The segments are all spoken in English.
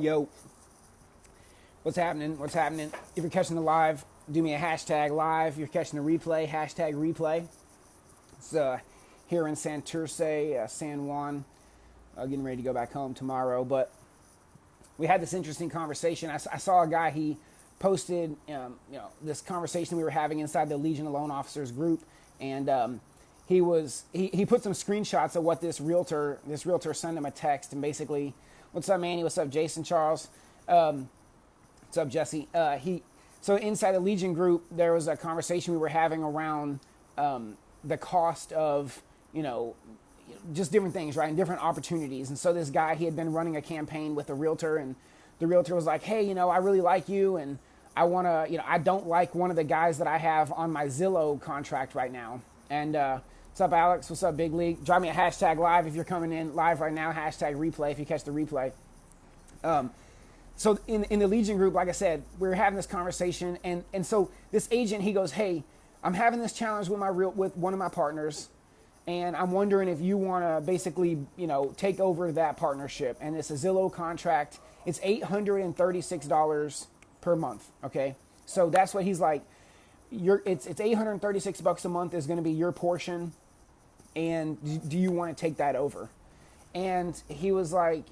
Yo, what's happening? What's happening? If you're catching the live, do me a hashtag live. If you're catching the replay, hashtag replay. It's uh, here in Santurce, uh, San Juan. Uh, getting ready to go back home tomorrow. But we had this interesting conversation. I, I saw a guy, he posted um, you know, this conversation we were having inside the Legion of Loan Officers group. And um, he was he, he put some screenshots of what this realtor this realtor sent him a text and basically what's up manny? What's up jason charles? Um, what's up jesse? Uh, he so inside the legion group there was a conversation we were having around um, the cost of you know just different things right and different opportunities. And so this guy he had been running a campaign with a realtor and the realtor was like hey you know i really like you and i want to you know i don't like one of the guys that i have on my zillow contract right now. And uh, What's up, Alex? What's up, Big League? Drop me a hashtag live if you're coming in live right now. Hashtag replay if you catch the replay. Um, so in, in the Legion group, like I said, we are having this conversation, and and so this agent he goes, "Hey, I'm having this challenge with my real with one of my partners, and I'm wondering if you want to basically you know take over that partnership." And it's a Zillow contract. It's eight hundred and thirty six dollars per month. Okay, so that's what he's like. Your it's it's 836 bucks a month is going to be your portion and do you want to take that over? And he was like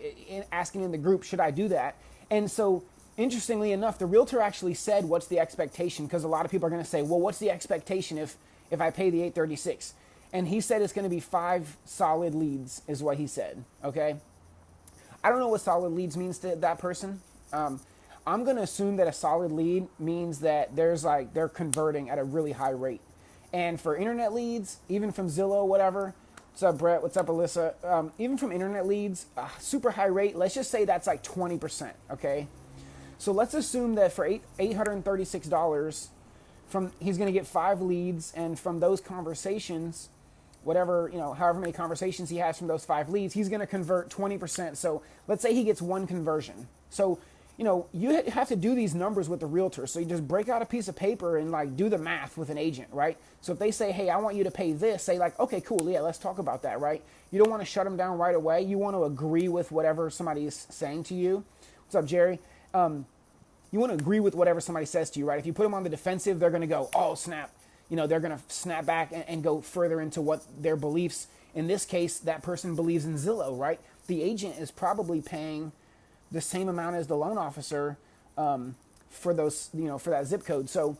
asking in the group, should I do that? And so, interestingly enough, the realtor actually said, "What's the expectation?" Because a lot of people are going to say, "Well, what's the expectation if if I pay the 836?" And he said it's going to be five solid leads, is what he said. Okay. I don't know what solid leads means to that person. Um, I'm going to assume that a solid lead means that there's like they're converting at a really high rate. And for internet leads, even from Zillow, whatever, what's up, Brett? What's up, Alyssa? Um, even from internet leads, uh, super high rate, let's just say that's like 20%, okay? So let's assume that for eight, $836, from he's going to get five leads, and from those conversations, whatever, you know, however many conversations he has from those five leads, he's going to convert 20%. So let's say he gets one conversion. So you know, you have to do these numbers with the realtor. So you just break out a piece of paper and like do the math with an agent, right? So if they say, hey, I want you to pay this, say like, okay, cool, yeah, let's talk about that, right? You don't want to shut them down right away. You want to agree with whatever somebody is saying to you. What's up, Jerry? Um, you want to agree with whatever somebody says to you, right? If you put them on the defensive, they're going to go, oh, snap. You know, they're going to snap back and, and go further into what their beliefs. In this case, that person believes in Zillow, right? The agent is probably paying the same amount as the loan officer um, for those, you know, for that zip code. So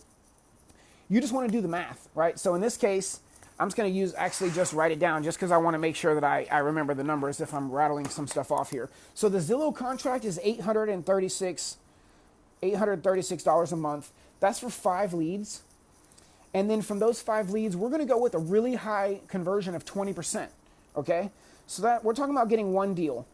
you just want to do the math, right? So in this case, I'm just going to use actually just write it down just because I want to make sure that I, I remember the numbers if I'm rattling some stuff off here. So the Zillow contract is 836 $836 a month. That's for five leads. And then from those five leads, we're going to go with a really high conversion of 20%. Okay? So that we're talking about getting one deal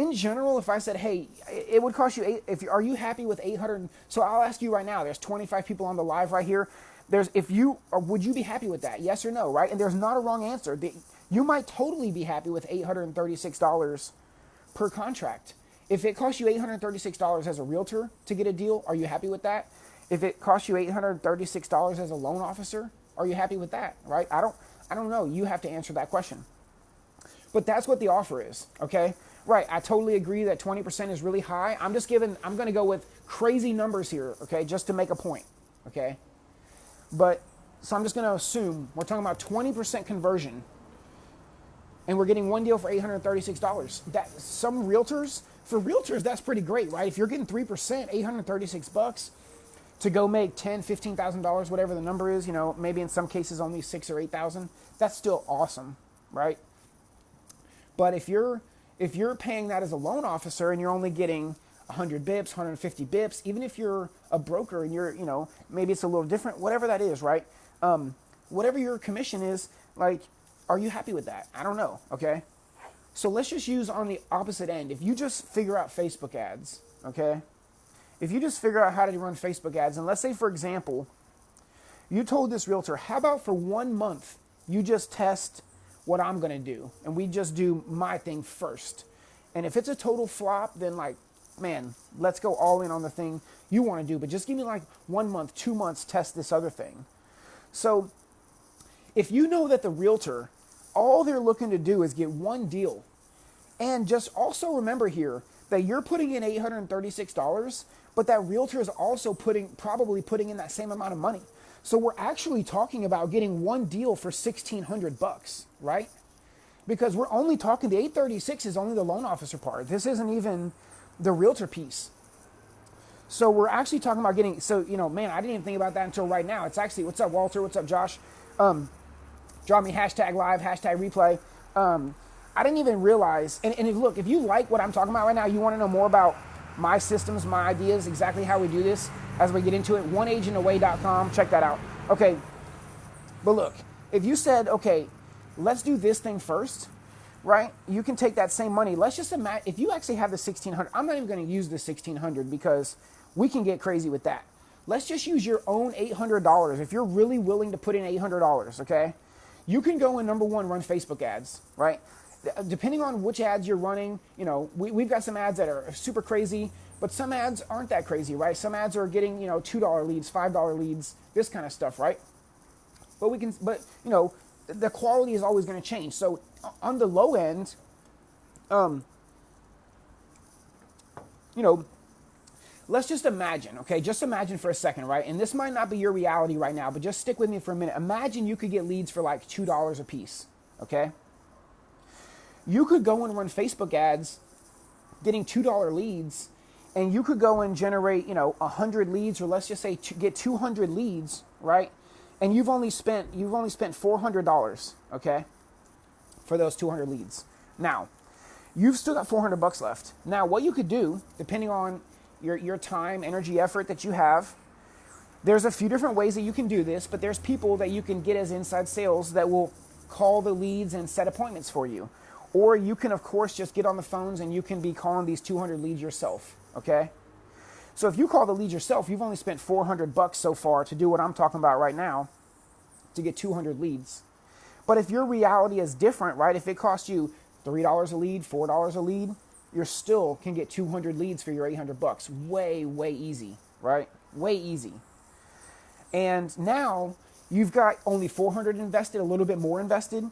in general, if I said, hey, it would cost you eight, if you, are you happy with 800? So I'll ask you right now. There's 25 people on the live right here. There's if you would you be happy with that? Yes or no, right? And there's not a wrong answer. The, you might totally be happy with $836 per contract. If it costs you $836 as a realtor to get a deal, are you happy with that? If it costs you $836 as a loan officer, are you happy with that? Right? I don't I don't know. You have to answer that question. But that's what the offer is, okay? Right, I totally agree that 20% is really high. I'm just giving, I'm going to go with crazy numbers here, okay, just to make a point, okay? But, so I'm just going to assume we're talking about 20% conversion and we're getting one deal for $836. That some realtors, for realtors, that's pretty great, right? If you're getting 3%, 836 bucks to go make ten, fifteen thousand dollars, whatever the number is, you know, maybe in some cases only six or eight thousand, that's still awesome, right? But if you're if you're paying that as a loan officer and you're only getting 100 bips, 150 bips, even if you're a broker and you're, you know, maybe it's a little different, whatever that is, right? Um, whatever your commission is, like, are you happy with that? I don't know, okay? So let's just use on the opposite end. If you just figure out Facebook ads, okay? If you just figure out how to run Facebook ads, and let's say, for example, you told this realtor, how about for one month you just test what I'm to do. And we just do my thing first. And if it's a total flop, then like, man, let's go all in on the thing you want to do. But just give me like one month, two months, test this other thing. So if you know that the realtor, all they're looking to do is get one deal. And just also remember here that you're putting in $836, but that realtor is also putting probably putting in that same amount of money. So we're actually talking about getting one deal for 1600 bucks, right? Because we're only talking the 836 is only the loan officer part. This isn't even the realtor piece. So we're actually talking about getting so you know, man, I didn't even think about that until right now. It's actually what's up, Walter? What's up, Josh? Um, draw me hashtag live, hashtag replay. Um, I didn't even realize. And, and if, look, if you like what I'm talking about right now, you want to know more about my systems, my ideas, exactly how we do this as we get into it. OneAgentAway.com. Check that out. Okay. But look, if you said, okay, let's do this thing first, right? You can take that same money. Let's just imagine if you actually have the 1600. I'm not even going to use the 1600 because we can get crazy with that. Let's just use your own $800 if you're really willing to put in $800, okay? You can go and number one, run Facebook ads, right? Depending on which ads you're running, you know, we, we've got some ads that are super crazy, but some ads aren't that crazy, right? Some ads are getting, you know, $2 leads, $5 leads, this kind of stuff, right? But we can, but, you know, the quality is always going to change. So on the low end, um, you know, let's just imagine, okay? Just imagine for a second, right? And this might not be your reality right now, but just stick with me for a minute. Imagine you could get leads for like $2 a piece, okay? You could go and run Facebook ads getting $2 leads and you could go and generate, you know, 100 leads or let's just say get 200 leads, right? And you've only spent you've only spent $400, okay? For those 200 leads. Now, you've still got 400 bucks left. Now, what you could do, depending on your, your time, energy, effort that you have. There's a few different ways that you can do this, but there's people that you can get as inside sales that will call the leads and set appointments for you. Or you can, of course, just get on the phones and you can be calling these 200 leads yourself, okay? So if you call the leads yourself, you've only spent 400 bucks so far to do what I'm talking about right now to get 200 leads. But if your reality is different, right? If it costs you $3 a lead, $4 a lead, you still can get 200 leads for your 800 bucks. Way, way easy, right? Way easy. And now you've got only 400 invested, a little bit more invested,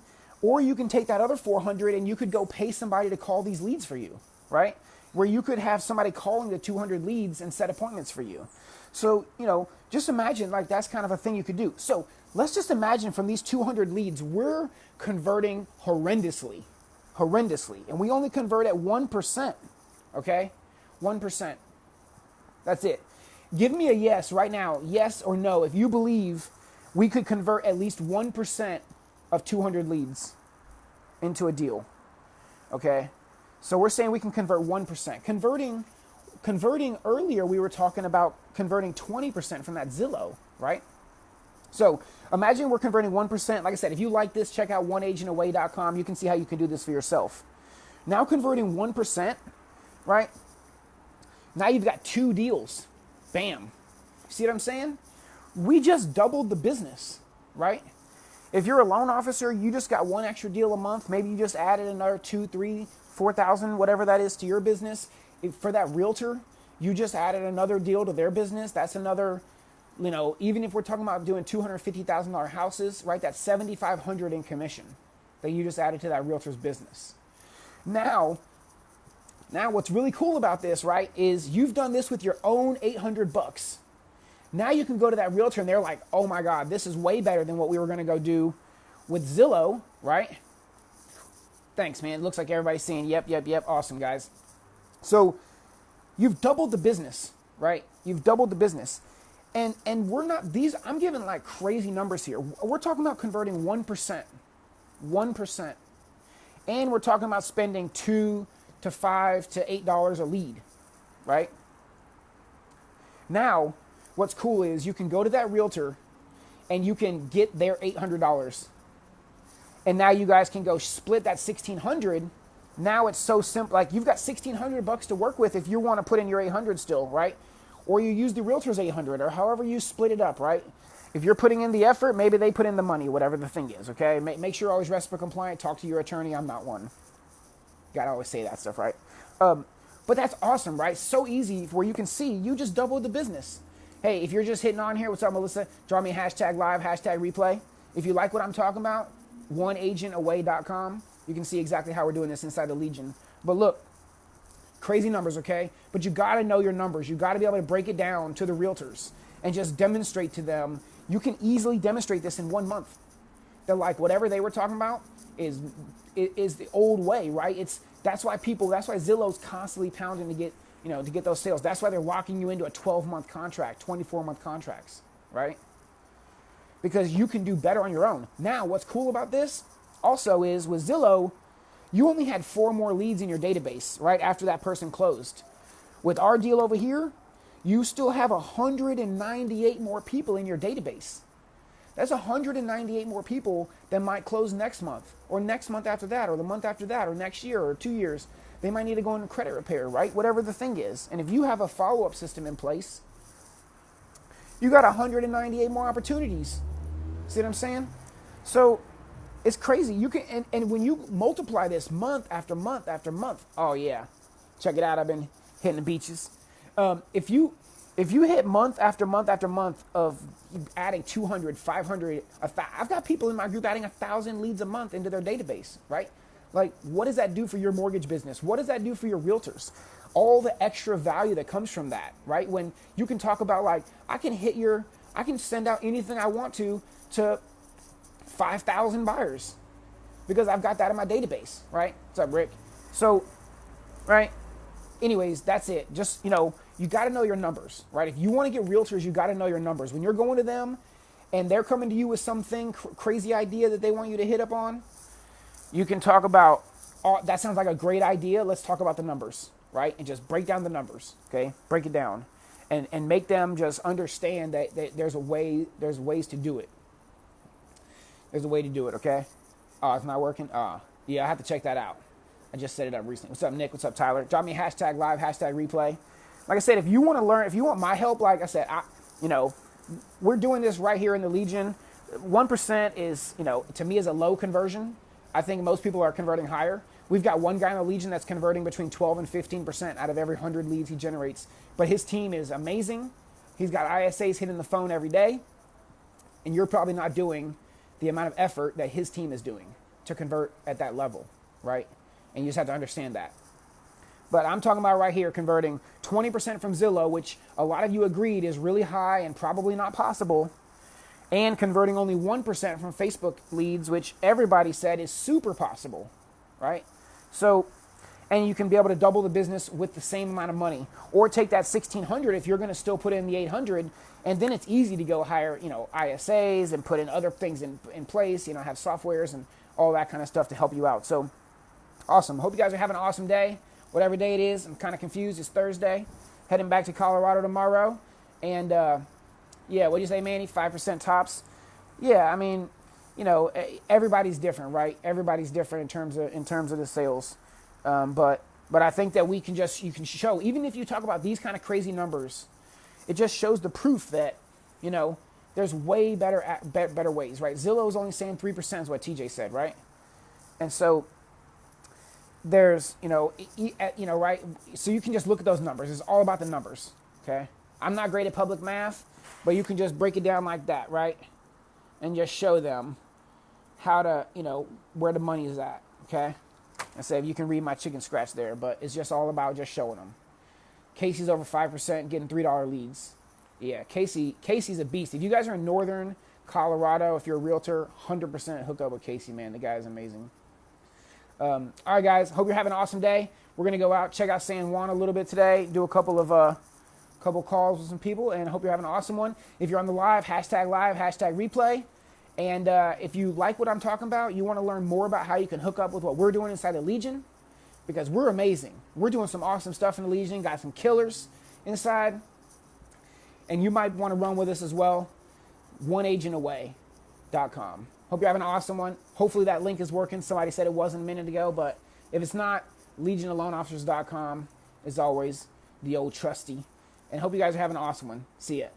or you can take that other 400 and you could go pay somebody to call these leads for you, right? Where you could have somebody calling the 200 leads and set appointments for you. So, you know, just imagine like that's kind of a thing you could do. So, let's just imagine from these 200 leads, we're converting horrendously, horrendously. And we only convert at 1%. Okay? 1%. That's it. Give me a yes right now, yes or no, if you believe we could convert at least 1% of 200 leads into a deal. Okay? So we're saying we can convert 1%. Converting converting earlier we were talking about converting 20% from that Zillow, right? So imagine we're converting 1%. Like I said, if you like this, check out oneagentaway.com. You can see how you can do this for yourself. Now converting 1%, right? Now you've got two deals. Bam. See what I'm saying? We just doubled the business, right? If you're a loan officer, you just got one extra deal a month. Maybe you just added another two, three, four thousand, whatever that is to your business. If for that realtor, you just added another deal to their business. That's another you know, even if we're talking about doing $250,000 houses, right, that's 7,500 in commission that you just added to that realtor's business. Now, now what's really cool about this, right, is you've done this with your own 800 bucks. Now you can go to that realtor and they're like, "Oh my god, this is way better than what we were going to go do with Zillow, right?" Thanks, man. It looks like everybody's saying, "Yep, yep, yep, awesome, guys." So, you've doubled the business, right? You've doubled the business. And and we're not these I'm giving like crazy numbers here. We're talking about converting 1%. 1%. And we're talking about spending 2 to 5 to 8 dollars a lead, right? Now, what's cool is you can go to that realtor and you can get their $800. And now you guys can go split that 1600 now it's so simple like you've got 1600 bucks to work with if you want to put in your 800 still right or you use the realtor's 800 or however you split it up, right? If you're putting in the effort, maybe they put in the money, whatever the thing is, okay? Make, make sure you're always compliant. Talk to your attorney. I'm not one. Gotta always say that stuff, right? Um, but that's awesome, right? So easy where you can see you just doubled the business. Hey, if you're just hitting on here, what's up, Melissa? Draw me hashtag live, hashtag replay. If you like what I'm talking about, oneagentaway.com. You can see exactly how we're doing this inside the Legion. But look, Crazy numbers, okay? But you got to know your numbers. You got to be able to break it down to the realtors and just demonstrate to them. You can easily demonstrate this in one month. They're like, whatever they were talking about is is the old way, right? It's that's why people. That's why Zillow's constantly pounding to get you know to get those sales. That's why they're locking you into a 12 month contract, 24 month contracts, right? Because you can do better on your own. Now, what's cool about this also is with Zillow, you only had four more leads in your database right after that person closed. With our deal over here, you still have 198 more people in your database. That's 198 more people that might close next month, or next month after that, or the month after that, or next year, or two years. They might need to go into credit repair, right? Whatever the thing is. And if you have a follow up system in place, you got 198 more opportunities. See what I'm saying? So it's crazy. You can and, and when you multiply this month after month after month, oh yeah, check it out. I've been hitting the beaches. Um, if you if you hit month after month after month of adding 200 500 i've got people in my group adding a thousand leads a month into their database right like what does that do for your mortgage business what does that do for your realtors all the extra value that comes from that right when you can talk about like i can hit your i can send out anything i want to to 5,000 buyers because I've got that in my database, right? What's up, Rick? So, right? Anyways, that's it. Just, you know, you got to know your numbers, right? If you want to get realtors, you got to know your numbers. When you're going to them and they're coming to you with something cr- crazy idea that they want you to hit up on, you can talk about, oh, that sounds like a great idea. Let's talk about the numbers, right? And just break down the numbers, okay? Break it down and, and make them just understand that, that there's a way, there's ways to do it. There's a way to do it, okay? Oh, it's not working? Oh, yeah, I have to check that out. I just set it up recently. What's up, Nick? What's up, Tyler? Drop me hashtag live, hashtag replay. Like I said, if you want to learn, if you want my help, like I said, I, you know, we're doing this right here in the Legion. 1% is, you know, to me is a low conversion. I think most people are converting higher. We've got one guy in the Legion that's converting between 12 and 15% out of every 100 leads he generates. But his team is amazing. He's got ISAs hitting the phone every day. And you're probably not doing the amount of effort that his team is doing to convert at that level, right? And you just have to understand that. But I'm talking about right here converting 20% from Zillow, which a lot of you agreed is really high and probably not possible, and converting only 1% from Facebook leads, which everybody said is super possible, right? So, and you can be able to double the business with the same amount of money, or take that 1600 if you're going to still put in the 800 and then it's easy to go hire, you know, ISAs and put in other things in, in place, you know, have softwares and all that kind of stuff to help you out. So awesome. Hope you guys are having an awesome day. Whatever day it is, I'm kind of confused. It's Thursday. Heading back to Colorado tomorrow. And uh, yeah, what do you say, Manny? 5% tops. Yeah, I mean, you know, everybody's different, right? Everybody's different in terms of in terms of the sales. Um, but but I think that we can just you can show even if you talk about these kind of crazy numbers it just shows the proof that, you know, there's way better better ways, right? Zillow is only saying 3% is what TJ said, right? And so there's, you know, you know, right? So you can just look at those numbers. It's all about the numbers, okay? I'm not great at public math, but you can just break it down like that, right? And just show them how to, you know, where the money is at, okay? And say, if you can read my chicken scratch there, but it's just all about just showing them. Casey's over 5%, getting $3 leads. Yeah, Casey Casey's a beast. If you guys are in northern Colorado, if you're a realtor, 100% hook up with Casey, man. The guy is amazing. Um, all right, guys. Hope you're having an awesome day. We're gonna go out, check out San Juan a little bit today, do a couple of uh, couple calls with some people, and I hope you're having an awesome one. If you're on the live, hashtag live, hashtag replay. And uh, if you like what I'm talking about, you want to learn more about how you can hook up with what we're doing inside the Legion, because we're amazing. We're doing some awesome stuff in the Legion, got some killers inside. And you might want to run with us as well. OneAgentAway.com. Hope you're having an awesome one. Hopefully that link is working. Somebody said it wasn't a minute ago, but if it's not, LegionOfLoanOfficers.com is always the old trusty. And hope you guys are having an awesome one. See ya.